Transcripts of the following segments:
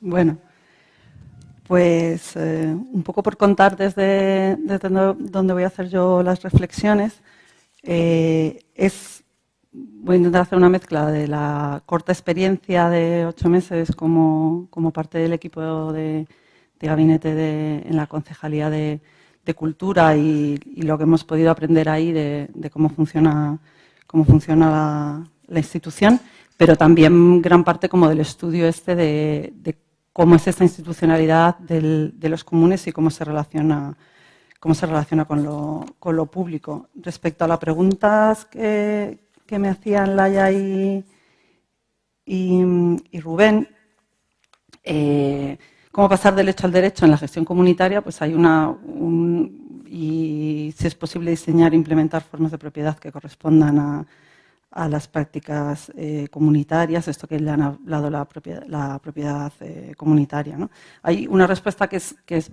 Bueno, pues eh, un poco por contar desde, donde voy a hacer yo las reflexiones, eh, es, voy a intentar hacer una mezcla de la corta experiencia de ocho meses como, parte del equipo de, gabinete en la Concejalía de, Cultura y, lo que hemos podido aprender ahí de, cómo funciona, cómo funciona la, institución, pero también gran parte como del estudio este de, de cómo es esta institucionalidad de los comunes y cómo se relaciona, cómo se relaciona con, lo, público. Respecto a las preguntas que, me hacían Laia y, y, Rubén, eh, cómo pasar del hecho al derecho en la gestión comunitaria, pues hay una... y si es posible diseñar e implementar formas de propiedad que correspondan a, las prácticas eh, comunitarias, esto que le han hablado la propiedad, la propiedad eh, comunitaria. Hay una respuesta que es, que es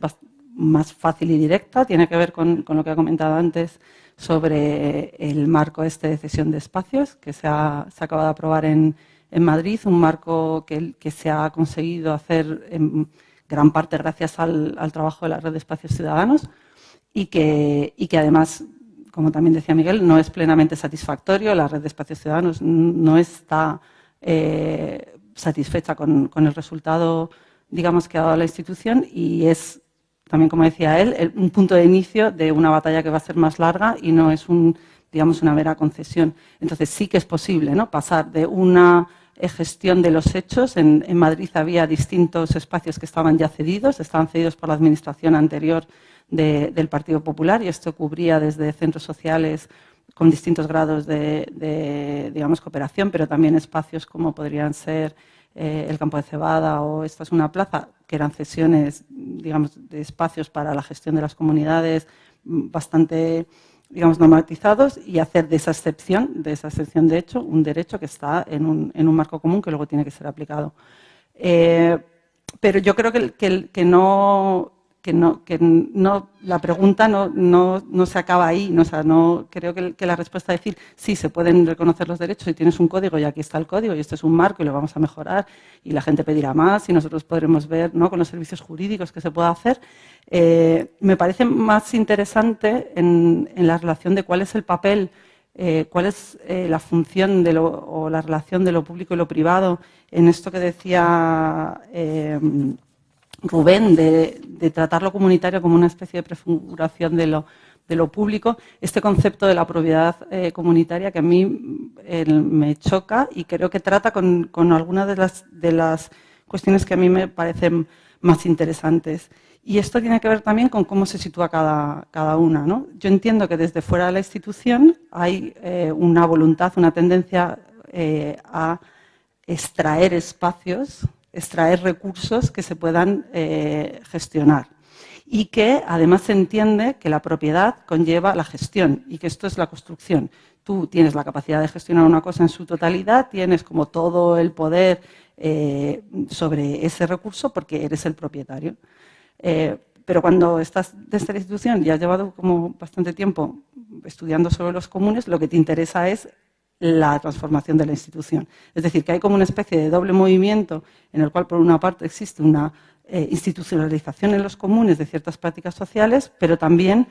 más fácil y directa, tiene que ver con, lo que ha comentado antes sobre el marco este de cesión de espacios que se ha, se acaba de aprobar en, en Madrid, un marco que, que, se ha conseguido hacer en gran parte gracias al, al trabajo de la red de espacios ciudadanos y que, y que además como también decía Miguel, no es plenamente satisfactorio. La red de espacios ciudadanos no está eh, satisfecha con, el resultado, digamos, que ha dado la institución y es, también como decía él, un punto de inicio de una batalla que va a ser más larga y no es un, digamos, una mera concesión. Entonces sí que es posible ¿no? pasar de una gestión de los hechos. En, Madrid había distintos espacios que estaban ya cedidos, estaban cedidos por la administración anterior del Partido Popular y esto cubría desde centros sociales con distintos grados de, digamos, cooperación, pero también espacios como podrían ser eh, el campo de cebada o esta es una plaza, que eran cesiones, digamos, de espacios para la gestión de las comunidades bastante, digamos, normatizados y hacer de esa excepción, de esa excepción de hecho, un derecho que está en un, en un marco común que luego tiene que ser aplicado. Eh, pero yo creo que, que, que no, que no, la pregunta no, no, no se acaba ahí. No, sea, no, creo que, la respuesta es decir, sí, se pueden reconocer los derechos y tienes un código y aquí está el código y esto es un marco y lo vamos a mejorar y la gente pedirá más y nosotros podremos ver ¿no? con los servicios jurídicos que se pueda hacer. Eh, me parece más interesante en, en, la relación de cuál es el papel, eh, cuál es eh, la función de lo, o la relación de lo público y lo privado en esto que decía Rubén, de, tratar lo comunitario como una especie de prefiguración de lo, de lo público, este concepto de la propiedad eh, comunitaria que a mí me choca y creo que trata con, algunas de las, de cuestiones que a mí me parecen más interesantes. Y esto tiene que ver también con cómo se sitúa cada, cada una. ¿no? Yo entiendo que desde fuera de la institución hay eh, una voluntad, una tendencia eh, a extraer espacios extraer recursos que se puedan eh, gestionar. Y que además se entiende que la propiedad conlleva la gestión y que esto es la construcción. Tú tienes la capacidad de gestionar una cosa en su totalidad, tienes como todo el poder eh, sobre ese recurso porque eres el propietario. Eh, pero cuando estás de esta institución y has llevado como bastante tiempo estudiando sobre los comunes, lo que te interesa es la transformación de la institución. Es decir, que hay como una especie de doble movimiento en el cual, por una parte, existe una eh, institucionalización en los comunes de ciertas prácticas sociales, pero también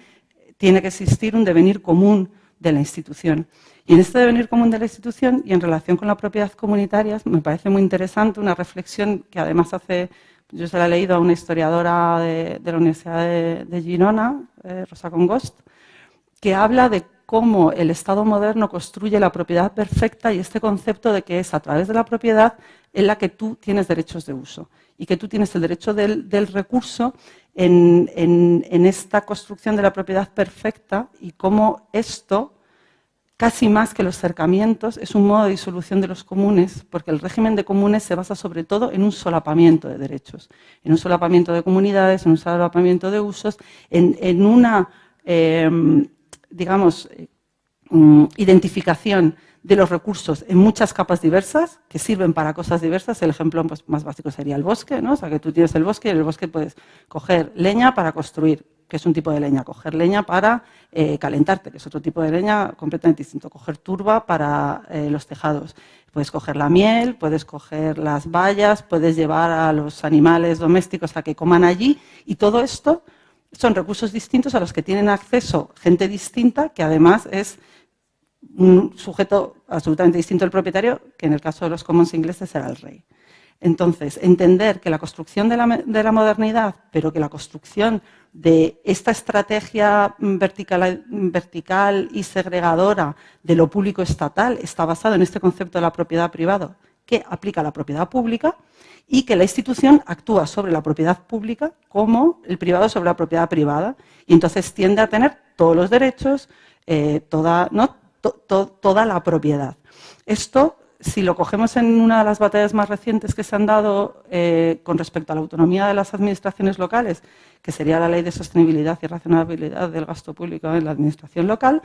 tiene que existir un devenir común de la institución. Y en este devenir común de la institución y en relación con la propiedad comunitaria, me parece muy interesante una reflexión que además hace, yo se la he leído a una historiadora de, la Universidad de, Girona, eh, Rosa Congost, que habla de cómo el Estado moderno construye la propiedad perfecta y este concepto de que es a través de la propiedad en la que tú tienes derechos de uso y que tú tienes el derecho del, recurso en, esta construcción de la propiedad perfecta y cómo esto, casi más que los cercamientos, es un modo de disolución de los comunes, porque el régimen de comunes se basa sobre todo en un solapamiento de derechos, en un solapamiento de comunidades, en un solapamiento de usos, en, una... Eh, digamos, eh, mm, identificación de los recursos en muchas capas diversas que sirven para cosas diversas. El ejemplo pues, más básico sería el bosque, ¿no? O sea, que tú tienes el bosque y en el bosque puedes coger leña para construir que es un tipo de leña. Coger leña para eh, calentarte, que es otro tipo de leña completamente distinto. Coger turba para eh, los tejados. Puedes coger la miel, puedes coger las bayas, puedes llevar a los animales domésticos a que coman allí y todo esto son recursos distintos a los que tienen acceso gente distinta, que además es un sujeto absolutamente distinto al propietario, que en el caso de los commons ingleses era el rey. Entonces, entender que la construcción de la, modernidad, pero que la construcción de esta estrategia vertical, vertical, y segregadora de lo público estatal está basado en este concepto de la propiedad privada que aplica la propiedad pública y que la institución actúa sobre la propiedad pública como el privado sobre la propiedad privada y entonces tiende a tener todos los derechos, eh, toda, ¿no? toda la propiedad. Esto, si lo cogemos en una de las batallas más recientes que se han dado eh, con respecto a la autonomía de las administraciones locales, que sería la ley de sostenibilidad y racionalidad del gasto público en la administración local,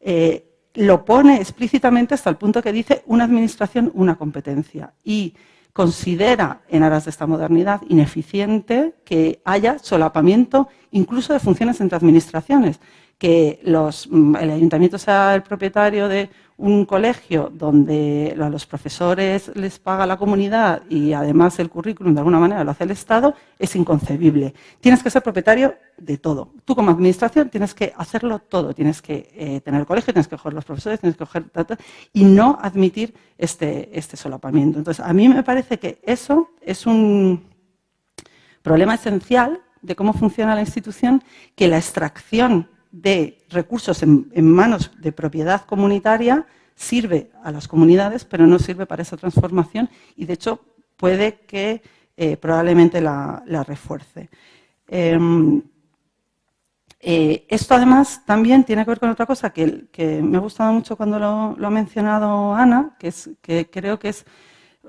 eh, lo pone explícitamente hasta el punto que dice una administración, una competencia. Y considera, en aras de esta modernidad, ineficiente que haya solapamiento incluso de funciones entre administraciones que mm, el ayuntamiento sea el propietario de un colegio donde a los profesores les paga la comunidad y además el currículum de alguna manera lo hace el Estado, es inconcebible. Tienes que ser propietario de todo. Tú como administración tienes que hacerlo todo. Tienes que eh, tener el colegio, tienes que coger los profesores, tienes que coger... y no admitir este, este solapamiento. Entonces, a mí me parece que eso es un problema esencial de cómo funciona la institución, que la extracción de recursos en, manos de propiedad comunitaria sirve a las comunidades, pero no sirve para esa transformación y, de hecho, puede que eh, probablemente la, refuerce. Em, eh, esto, además, también tiene que ver con otra cosa que, me ha gustado mucho cuando lo, ha mencionado Ana, que, es, que creo que es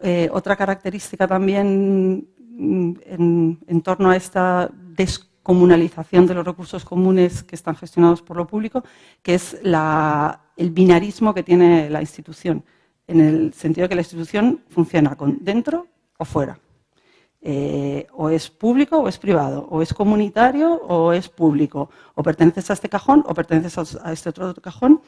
eh, otra característica también mm, en, en torno a esta desconexión comunalización de los recursos comunes que están gestionados por lo público, que es el binarismo que tiene la institución, en el sentido de que la institución funciona con dentro o fuera. Eh, o es público o es privado, o es comunitario o es público, o perteneces a este cajón o perteneces a este otro cajón.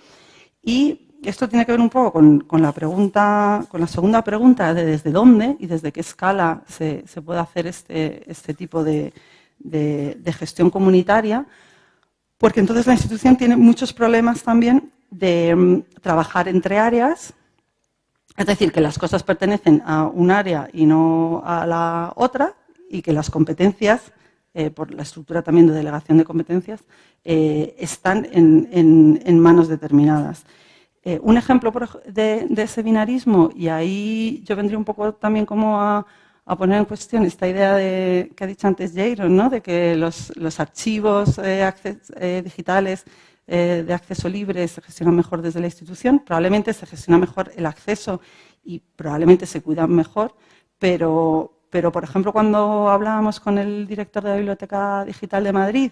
Y esto tiene que ver un poco con, la pregunta, con la segunda pregunta de desde dónde y desde qué escala se, puede hacer este, este tipo de, de, gestión comunitaria, porque entonces la institución tiene muchos problemas también de mm, trabajar entre áreas, es decir, que las cosas pertenecen a un área y no a la otra, y que las competencias, eh, por la estructura también de delegación de competencias, eh, están en, manos determinadas. Eh, un ejemplo de, de, ese binarismo, y ahí yo vendría un poco también como a, a poner en cuestión esta idea de, que ha dicho antes Jaron, ¿no? de que los, archivos eh, eh, digitales eh, de acceso libre se gestionan mejor desde la institución, probablemente se gestiona mejor el acceso y probablemente se cuidan mejor, pero, pero por ejemplo cuando hablábamos con el director de la Biblioteca Digital de Madrid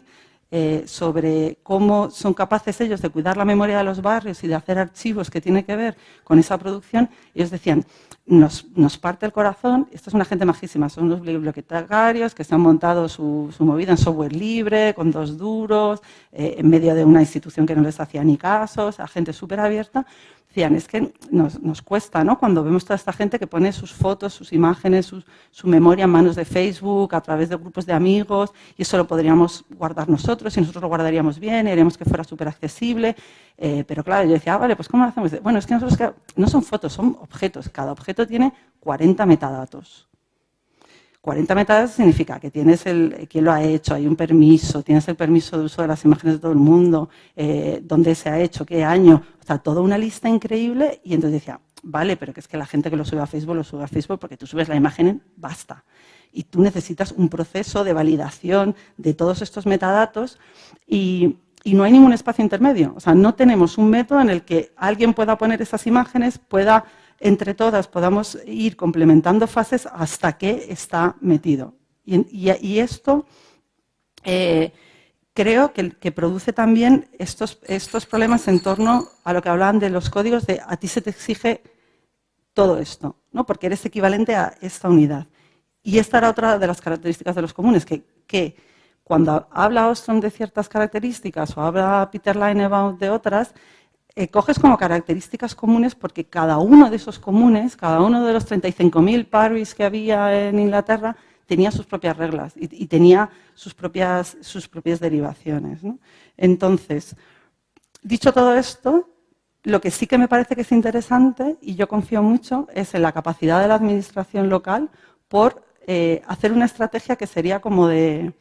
sobre cómo son capaces ellos de cuidar la memoria de los barrios y de hacer archivos que tienen que ver con esa producción, ellos decían, nos, parte el corazón. Esta es una gente majísima, son unos bibliotecarios que se han montado su, movida en software libre, con dos duros, eh, en medio de una institución que no les hacía ni casos, a gente súper abierta. Decían, es que nos, cuesta, ¿no? Cuando vemos toda esta gente que pone sus fotos, sus imágenes, su, su, memoria en manos de Facebook, a través de grupos de amigos, y eso lo podríamos guardar nosotros, y nosotros lo guardaríamos bien, y haríamos que fuera súper accesible. Eh, pero claro, yo decía, ah, vale, pues ¿cómo lo hacemos? Bueno, es que nosotros no son fotos, son objetos. Cada objeto tiene 40 metadatos. 40 metadatos significa que tienes el, quién lo ha hecho, hay un permiso, tienes el permiso de uso de las imágenes de todo el mundo, eh, dónde se ha hecho, qué año, o sea, toda una lista increíble. Y entonces decía, vale, pero que es que la gente que lo sube a Facebook lo sube a Facebook porque tú subes la imagen, basta. Y tú necesitas un proceso de validación de todos estos metadatos y, y no hay ningún espacio intermedio. O sea, no tenemos un método en el que alguien pueda poner esas imágenes, pueda, entre todas, podamos ir complementando fases hasta que está metido. Y, esto eh, creo que, produce también estos, estos problemas en torno a lo que hablaban de los códigos de a ti se te exige todo esto, ¿no? porque eres equivalente a esta unidad. Y esta era otra de las características de los comunes, que, que cuando habla Ostrom de ciertas características o habla Peter Leinebaum de otras, eh, coges como características comunes porque cada uno de esos comunes, cada uno de los 35.000 paris que había en Inglaterra, tenía sus propias reglas y, tenía sus propias, sus propias derivaciones. Entonces, dicho todo esto, lo que sí que me parece que es interesante, y yo confío mucho, es en la capacidad de la administración local por eh, hacer una estrategia que sería como de,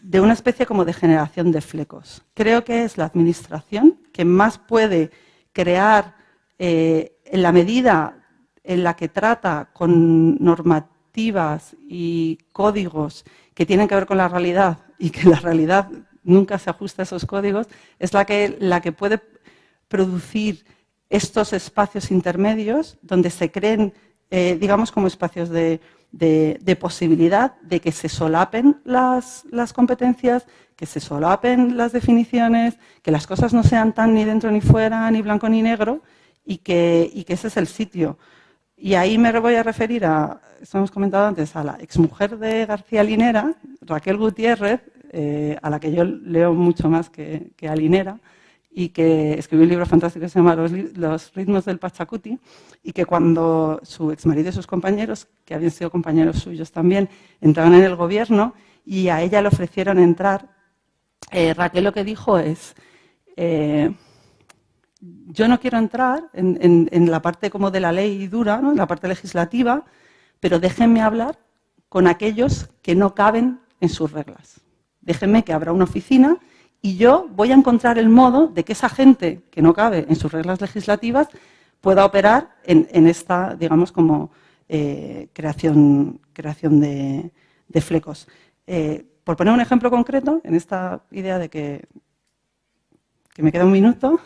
de una especie como de generación de flecos. Creo que es la administración que más puede crear, eh, en la medida en la que trata con normativas y códigos que tienen que ver con la realidad y que la realidad nunca se ajusta a esos códigos, es la que, la que puede producir estos espacios intermedios donde se creen, eh, digamos, como espacios de, posibilidad de que se solapen las, competencias, que se solapen las definiciones, que las cosas no sean tan ni dentro ni fuera, ni blanco ni negro, y que, y que ese es el sitio. Y ahí me voy a referir a, eso hemos comentado antes, a la exmujer de García Linera, Raquel Gutiérrez, eh, a la que yo leo mucho más que, que a Linera, y que escribió un libro fantástico que se llama Los, ritmos del Pachacuti y que cuando su exmarido y sus compañeros, que habían sido compañeros suyos también, entraron en el gobierno y a ella le ofrecieron entrar, eh, Raquel lo que dijo es, eh, yo no quiero entrar en, la parte como de la ley dura, en la parte legislativa, pero déjenme hablar con aquellos que no caben en sus reglas. Déjenme que abra una oficina y yo voy a encontrar el modo de que esa gente que no cabe en sus reglas legislativas pueda operar en, esta, digamos, como eh, creación, creación de, flecos. Por poner un ejemplo concreto, en esta idea de que, que me queda un minuto,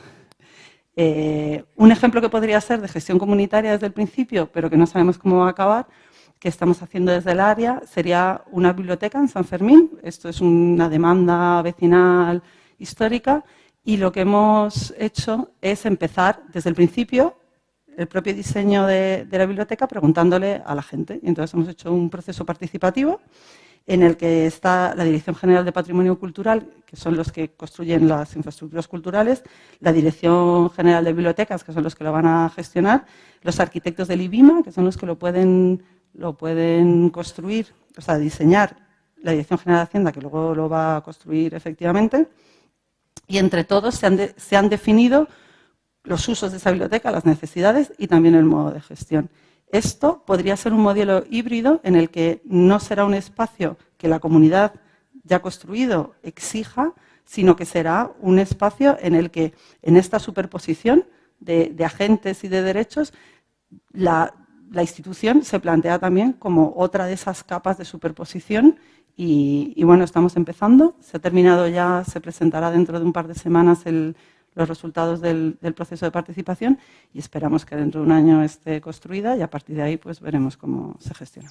eh, un ejemplo que podría ser de gestión comunitaria desde el principio, pero que no sabemos cómo va a acabar, que estamos haciendo desde el área sería una biblioteca en San Fermín. Esto es una demanda vecinal histórica y lo que hemos hecho es empezar desde el principio el propio diseño de, la biblioteca preguntándole a la gente. Y entonces hemos hecho un proceso participativo en el que está la Dirección General de Patrimonio Cultural, que son los que construyen las infraestructuras culturales, la Dirección General de Bibliotecas, que son los que lo van a gestionar, los arquitectos del IBIMA, que son los que lo pueden construir, o sea, diseñar la Dirección General de Hacienda, que luego lo va a construir efectivamente, y entre todos se han, definido los usos de esa biblioteca, las necesidades y también el modo de gestión. Esto podría ser un modelo híbrido en el que no será un espacio que la comunidad ya construido exija, sino que será un espacio en el que en esta superposición de, agentes y de derechos la, institución se plantea también como otra de esas capas de superposición y, bueno, estamos empezando. Se ha terminado ya, se presentará dentro de un par de semanas los resultados del, del, proceso de participación y esperamos que dentro de un año esté construida y a partir de ahí pues veremos cómo se gestiona.